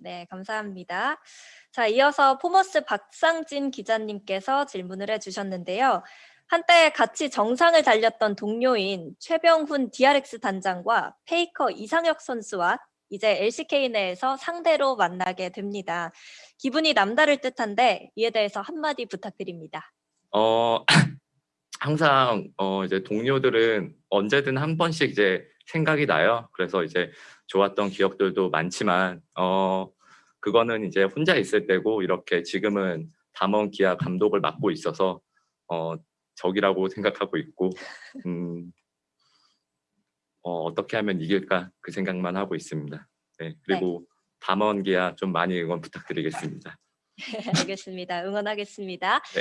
네, 감사합니다. 자, 이어서 포모스 박상진 기자님께서 질문을 해주셨는데요. 한때 같이 정상을 달렸던 동료인 최병훈 DRX 단장과 페이커 이상혁 선수와 이제 LCK 내에서 상대로 만나게 됩니다. 기분이 남다를 듯한데 이에 대해서 한마디 부탁드립니다. 어 항상 어 이제 동료들은 언제든 한 번씩 이제 생각이 나요. 그래서 이제 좋았던 기억들도 많지만 어 그거는 이제 혼자 있을 때고 이렇게 지금은 담원 기아 감독을 맡고 있어서 어 적이라고 생각하고 있고 음 어 어떻게 하면 이길까 그 생각만 하고 있습니다. 네. 그리고 담원 기아 좀 많이 응원 부탁드리겠습니다. 알겠습니다. 응원하겠습니다. 네.